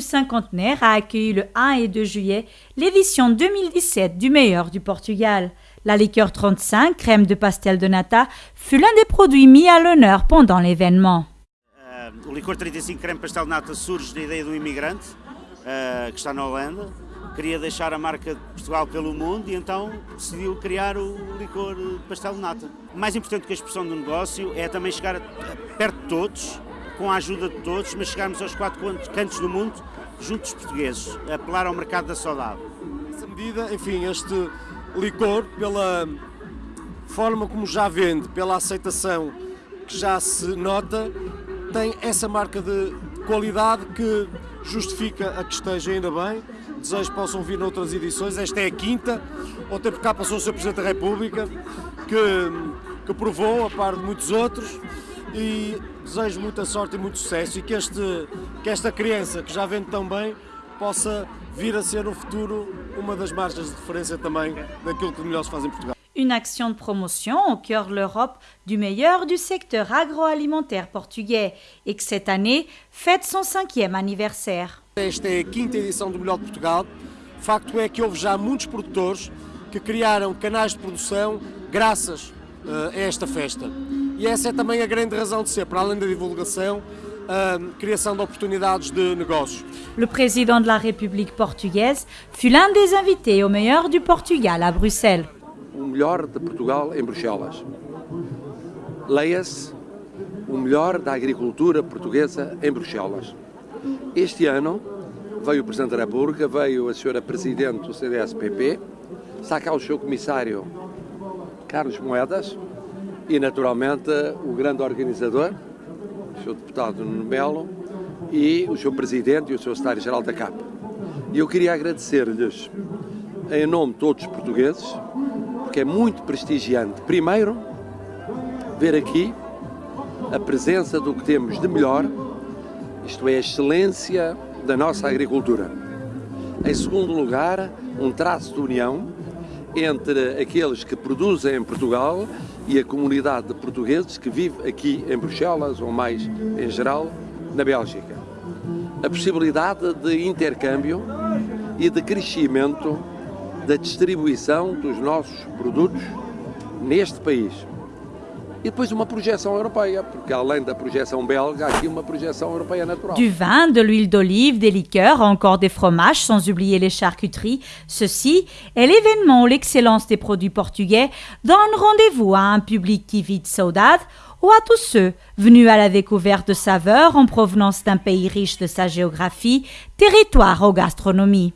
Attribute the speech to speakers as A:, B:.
A: cinquantenaire a accueilli le 1 et 2 juillet l'édition 2017 du meilleur du Portugal. La liqueur 35, crème de pastel de nata, fut l'un des produits mis à l'honneur pendant l'événement.
B: Uh, o licor 35 creme pastel de nata surge da ideia do imigrante uh, que está na Holanda. Queria deixar a marca de Portugal pelo mundo e então decidiu criar o licor pastel de nata. Mais importante que a expressão do negócio é também chegar perto de todos, com a ajuda de todos, mas chegarmos aos quatro cantos do mundo juntos portugueses, apelar ao mercado da saudade.
C: Nessa medida, enfim, este licor, pela forma como já vende, pela aceitação que já se nota, tem essa marca de qualidade que justifica a que esteja ainda bem. Desejo que possam vir noutras edições. Esta é a quinta. Ontem por cá passou o Sr. Presidente da República, que, que provou, a par de muitos outros. E desejo muita sorte e muito sucesso e que, este, que esta criança, que já vende tão bem, possa vir a ser no futuro uma das margens de referência também daquilo que melhor se faz em Portugal.
A: Une action de promotion au cœur de l'Europe du meilleur du secteur agroalimentaire portugais et que cette année fête son cinquième anniversaire.
C: Esta é a quinta edição do Melhor de Portugal. Facto é que houve já muitos produtores que criaram canais de produção graças uh, a esta festa. E essa é também a grande razão de ser, para além da divulgação, a criação de.
A: Le président la République portugaise fut l'un des invités au meilleur du Portugal à Bruxelles.
D: O melhor de Portugal em Bruxelas. Leia-se o melhor da agricultura portuguesa em Bruxelas. Este ano veio o Presidente da República, veio a Senhora Presidente do CDS-PP, está cá o seu Comissário Carlos Moedas e, naturalmente, o grande organizador, o Sr. Deputado Nuno Melo, e o Sr. Presidente e o Sr. Secretário-Geral da CAP. E eu queria agradecer-lhes, em nome de todos os portugueses, porque é muito prestigiante, primeiro, ver aqui a presença do que temos de melhor, isto é, a excelência da nossa agricultura. Em segundo lugar, um traço de união entre aqueles que produzem em Portugal e a comunidade de portugueses que vive aqui em Bruxelas, ou mais em geral, na Bélgica. A possibilidade de intercâmbio e de crescimento da distribuição dos nossos produtos neste país. E depois uma projeção europeia, porque além da projeção belga, há aqui uma projeção europeia.
A: Du vin, de l'huile d'olive, des liqueurs, encore des fromages, sans oublier les charcuteries. Ceci est l'événement où l'excellence des produits portugais donne rendez-vous à un public qui vit de saudade ou à tous ceux venus à la découverte de saveurs en provenance d'un pays riche de sa géographie, territoire aux gastronomies.